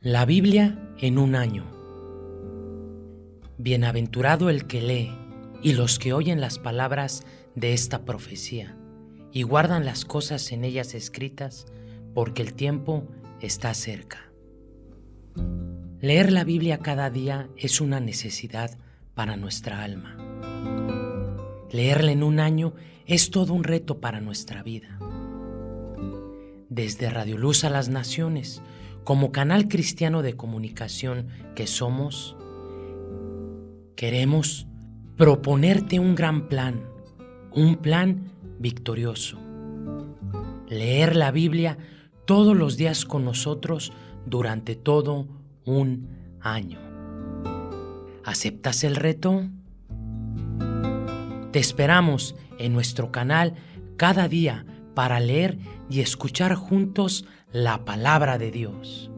La Biblia en un año. Bienaventurado el que lee y los que oyen las palabras de esta profecía y guardan las cosas en ellas escritas, porque el tiempo está cerca. Leer la Biblia cada día es una necesidad para nuestra alma. Leerla en un año es todo un reto para nuestra vida. Desde Radio Luz a las Naciones, como canal cristiano de comunicación que somos, queremos proponerte un gran plan, un plan victorioso. Leer la Biblia todos los días con nosotros durante todo un año. ¿Aceptas el reto? Te esperamos en nuestro canal cada día para leer y escuchar juntos la palabra de Dios.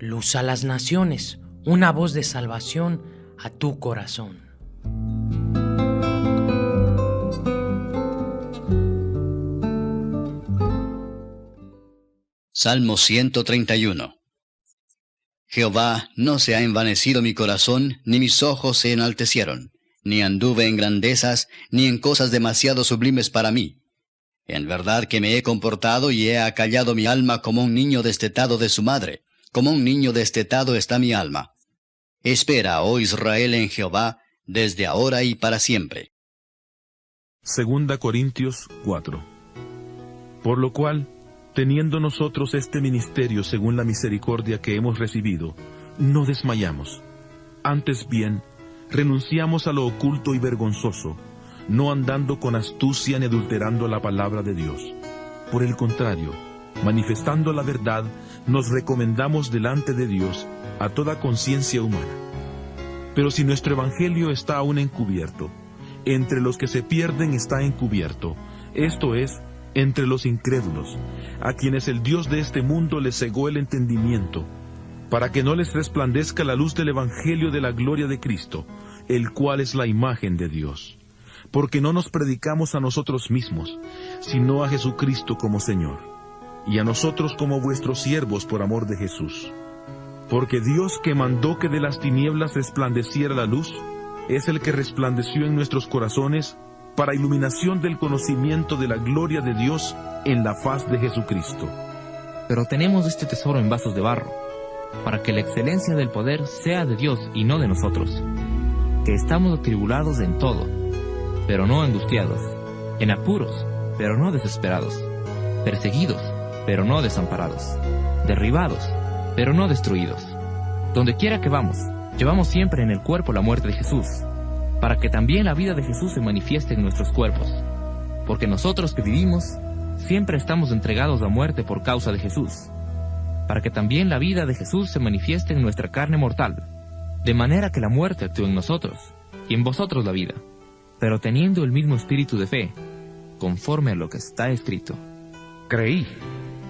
Luz a las naciones, una voz de salvación a tu corazón. Salmo 131 Jehová, no se ha envanecido mi corazón, ni mis ojos se enaltecieron, ni anduve en grandezas, ni en cosas demasiado sublimes para mí. En verdad que me he comportado y he acallado mi alma como un niño destetado de su madre, como un niño destetado está mi alma. Espera, oh Israel, en Jehová, desde ahora y para siempre. Segunda Corintios 4 Por lo cual, Teniendo nosotros este ministerio según la misericordia que hemos recibido, no desmayamos. Antes bien, renunciamos a lo oculto y vergonzoso, no andando con astucia ni adulterando la palabra de Dios. Por el contrario, manifestando la verdad, nos recomendamos delante de Dios a toda conciencia humana. Pero si nuestro Evangelio está aún encubierto, entre los que se pierden está encubierto, esto es, entre los incrédulos, a quienes el Dios de este mundo les cegó el entendimiento, para que no les resplandezca la luz del Evangelio de la gloria de Cristo, el cual es la imagen de Dios. Porque no nos predicamos a nosotros mismos, sino a Jesucristo como Señor, y a nosotros como vuestros siervos por amor de Jesús. Porque Dios que mandó que de las tinieblas resplandeciera la luz, es el que resplandeció en nuestros corazones para iluminación del conocimiento de la gloria de Dios en la faz de Jesucristo. Pero tenemos este tesoro en vasos de barro, para que la excelencia del poder sea de Dios y no de nosotros, que estamos atribulados en todo, pero no angustiados, en apuros, pero no desesperados, perseguidos, pero no desamparados, derribados, pero no destruidos. Donde quiera que vamos, llevamos siempre en el cuerpo la muerte de Jesús para que también la vida de Jesús se manifieste en nuestros cuerpos. Porque nosotros que vivimos, siempre estamos entregados a muerte por causa de Jesús, para que también la vida de Jesús se manifieste en nuestra carne mortal, de manera que la muerte actúe en nosotros, y en vosotros la vida, pero teniendo el mismo espíritu de fe, conforme a lo que está escrito. Creí,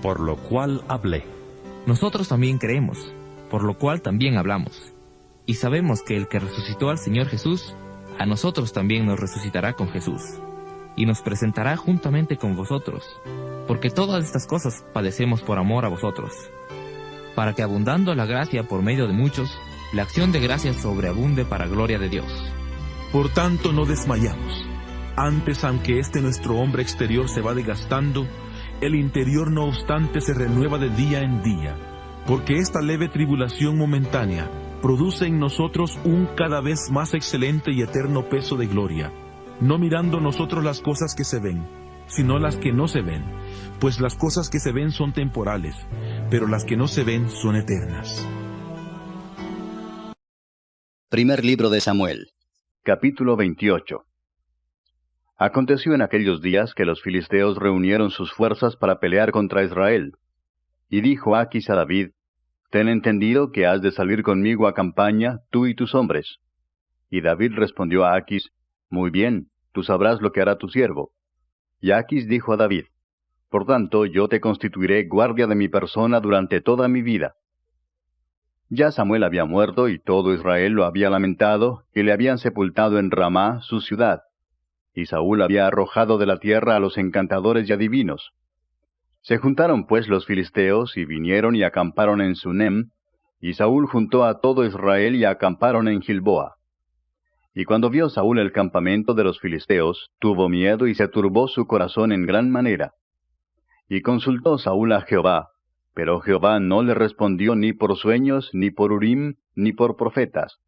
por lo cual hablé. Nosotros también creemos, por lo cual también hablamos, y sabemos que el que resucitó al Señor Jesús, a nosotros también nos resucitará con Jesús, y nos presentará juntamente con vosotros, porque todas estas cosas padecemos por amor a vosotros, para que abundando la gracia por medio de muchos, la acción de gracia sobreabunde para gloria de Dios. Por tanto no desmayamos. Antes, aunque este nuestro hombre exterior se va desgastando, el interior no obstante se renueva de día en día, porque esta leve tribulación momentánea produce en nosotros un cada vez más excelente y eterno peso de gloria, no mirando nosotros las cosas que se ven, sino las que no se ven, pues las cosas que se ven son temporales, pero las que no se ven son eternas. Primer libro de Samuel, capítulo 28. Aconteció en aquellos días que los filisteos reunieron sus fuerzas para pelear contra Israel. Y dijo Aquis a David, Ten entendido que has de salir conmigo a campaña, tú y tus hombres. Y David respondió a Aquis, Muy bien, tú sabrás lo que hará tu siervo. Y Aquis dijo a David, Por tanto, yo te constituiré guardia de mi persona durante toda mi vida. Ya Samuel había muerto y todo Israel lo había lamentado, y le habían sepultado en Ramá, su ciudad. Y Saúl había arrojado de la tierra a los encantadores y adivinos. Se juntaron pues los filisteos y vinieron y acamparon en Sunem, y Saúl juntó a todo Israel y acamparon en Gilboa. Y cuando vio Saúl el campamento de los filisteos, tuvo miedo y se turbó su corazón en gran manera. Y consultó Saúl a Jehová, pero Jehová no le respondió ni por sueños, ni por Urim, ni por profetas.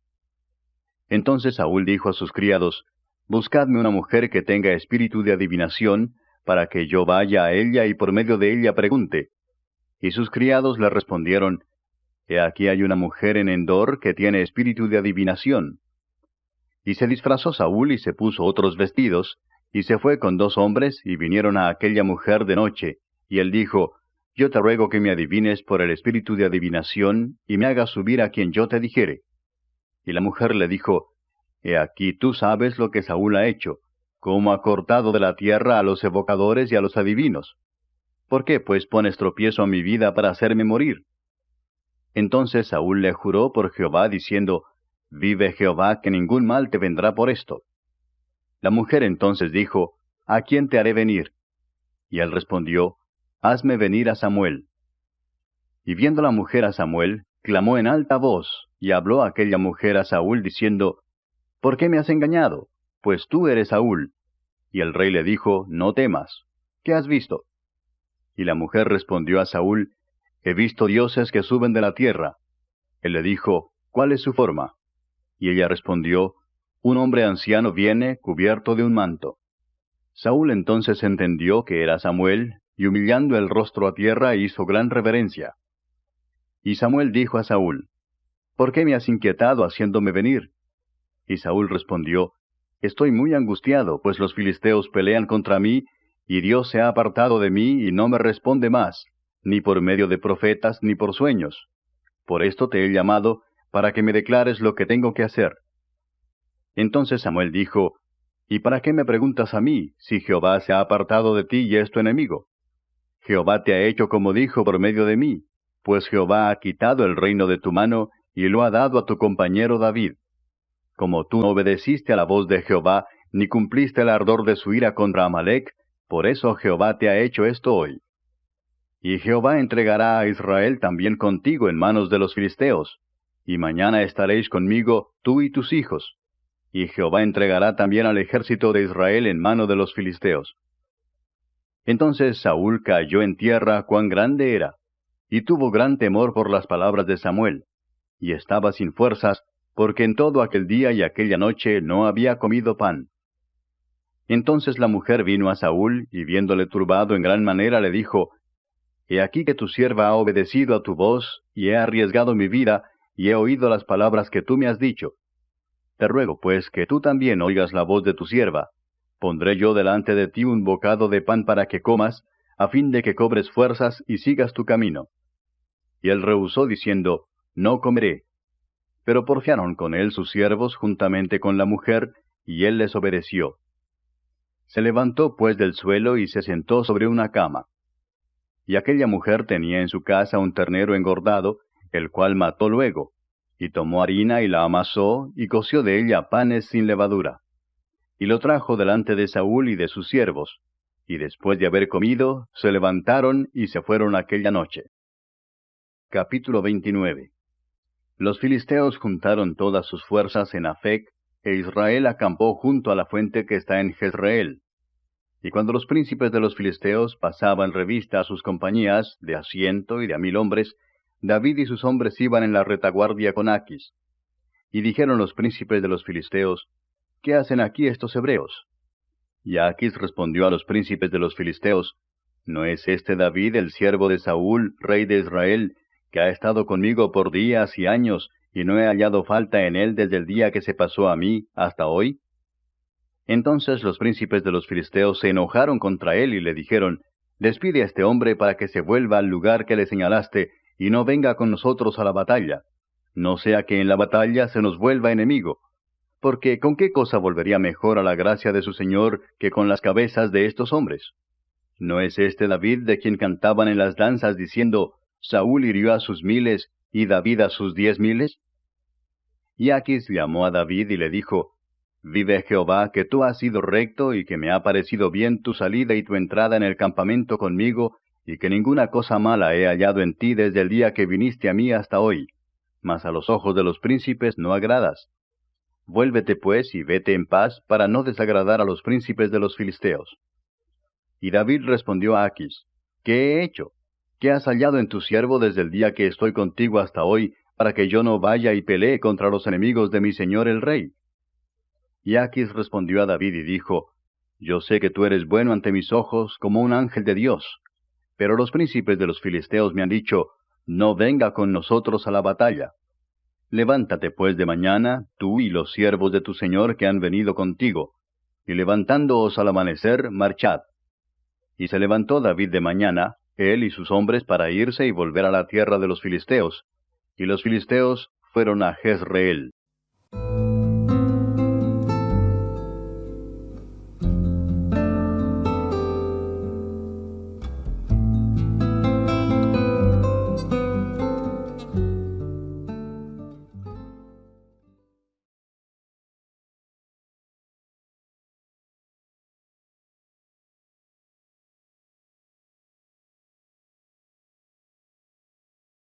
Entonces Saúl dijo a sus criados, Buscadme una mujer que tenga espíritu de adivinación, para que yo vaya a ella y por medio de ella pregunte. Y sus criados le respondieron, He aquí hay una mujer en Endor que tiene espíritu de adivinación. Y se disfrazó Saúl y se puso otros vestidos, y se fue con dos hombres y vinieron a aquella mujer de noche, y él dijo, Yo te ruego que me adivines por el espíritu de adivinación, y me hagas subir a quien yo te dijere. Y la mujer le dijo, He aquí tú sabes lo que Saúl ha hecho, cómo ha cortado de la tierra a los evocadores y a los adivinos. ¿Por qué pues pones tropiezo a mi vida para hacerme morir? Entonces Saúl le juró por Jehová, diciendo, Vive Jehová, que ningún mal te vendrá por esto. La mujer entonces dijo, ¿A quién te haré venir? Y él respondió, Hazme venir a Samuel. Y viendo la mujer a Samuel, clamó en alta voz, y habló aquella mujer a Saúl, diciendo, ¿Por qué me has engañado? Pues tú eres Saúl. Y el rey le dijo, No temas. ¿Qué has visto? Y la mujer respondió a Saúl, He visto dioses que suben de la tierra. Él le dijo, ¿Cuál es su forma? Y ella respondió, Un hombre anciano viene cubierto de un manto. Saúl entonces entendió que era Samuel, y humillando el rostro a tierra hizo gran reverencia. Y Samuel dijo a Saúl, ¿Por qué me has inquietado haciéndome venir? Y Saúl respondió, Estoy muy angustiado, pues los filisteos pelean contra mí, y Dios se ha apartado de mí y no me responde más, ni por medio de profetas ni por sueños. Por esto te he llamado, para que me declares lo que tengo que hacer. Entonces Samuel dijo, ¿Y para qué me preguntas a mí, si Jehová se ha apartado de ti y es tu enemigo? Jehová te ha hecho como dijo por medio de mí, pues Jehová ha quitado el reino de tu mano y lo ha dado a tu compañero David. Como tú no obedeciste a la voz de Jehová, ni cumpliste el ardor de su ira contra Amalek, por eso Jehová te ha hecho esto hoy. Y Jehová entregará a Israel también contigo en manos de los filisteos, y mañana estaréis conmigo tú y tus hijos. Y Jehová entregará también al ejército de Israel en mano de los filisteos. Entonces Saúl cayó en tierra cuán grande era, y tuvo gran temor por las palabras de Samuel, y estaba sin fuerzas, porque en todo aquel día y aquella noche no había comido pan. Entonces la mujer vino a Saúl, y viéndole turbado en gran manera, le dijo, He aquí que tu sierva ha obedecido a tu voz, y he arriesgado mi vida, y he oído las palabras que tú me has dicho. Te ruego, pues, que tú también oigas la voz de tu sierva. Pondré yo delante de ti un bocado de pan para que comas, a fin de que cobres fuerzas y sigas tu camino. Y él rehusó diciendo, No comeré. Pero porfiaron con él sus siervos juntamente con la mujer, y él les obedeció. Se levantó pues del suelo y se sentó sobre una cama. Y aquella mujer tenía en su casa un ternero engordado, el cual mató luego, y tomó harina y la amasó, y coció de ella panes sin levadura. Y lo trajo delante de Saúl y de sus siervos, y después de haber comido, se levantaron y se fueron aquella noche. Capítulo 29 Los filisteos juntaron todas sus fuerzas en Afec, e Israel acampó junto a la fuente que está en Jezreel. Y cuando los príncipes de los filisteos pasaban revista a sus compañías, de a ciento y de a mil hombres, David y sus hombres iban en la retaguardia con Aquis. Y dijeron los príncipes de los filisteos, ¿Qué hacen aquí estos hebreos? Y Aquis respondió a los príncipes de los filisteos, ¿No es este David el siervo de Saúl, rey de Israel, que ha estado conmigo por días y años, y no he hallado falta en él desde el día que se pasó a mí hasta hoy? Entonces los príncipes de los filisteos se enojaron contra él y le dijeron, Despide a este hombre para que se vuelva al lugar que le señalaste, y no venga con nosotros a la batalla, no sea que en la batalla se nos vuelva enemigo, porque ¿con qué cosa volvería mejor a la gracia de su Señor que con las cabezas de estos hombres? ¿No es este David de quien cantaban en las danzas diciendo, Saúl hirió a sus miles y David a sus diez miles? Y Aquis llamó a David y le dijo, Vive Jehová, que tú has sido recto y que me ha parecido bien tu salida y tu entrada en el campamento conmigo y que ninguna cosa mala he hallado en ti desde el día que viniste a mí hasta hoy, mas a los ojos de los príncipes no agradas. Vuélvete pues y vete en paz para no desagradar a los príncipes de los filisteos. Y David respondió a Aquis, ¿Qué he hecho? ¿Qué has hallado en tu siervo desde el día que estoy contigo hasta hoy, para que yo no vaya y pelee contra los enemigos de mi señor el rey? Y Aquis respondió a David y dijo, Yo sé que tú eres bueno ante mis ojos como un ángel de Dios, pero los príncipes de los filisteos me han dicho, No venga con nosotros a la batalla. Levántate pues de mañana, tú y los siervos de tu señor que han venido contigo, y levantándoos al amanecer, marchad. Y se levantó David de mañana, él y sus hombres para irse y volver a la tierra de los filisteos, y los filisteos fueron a Jezreel.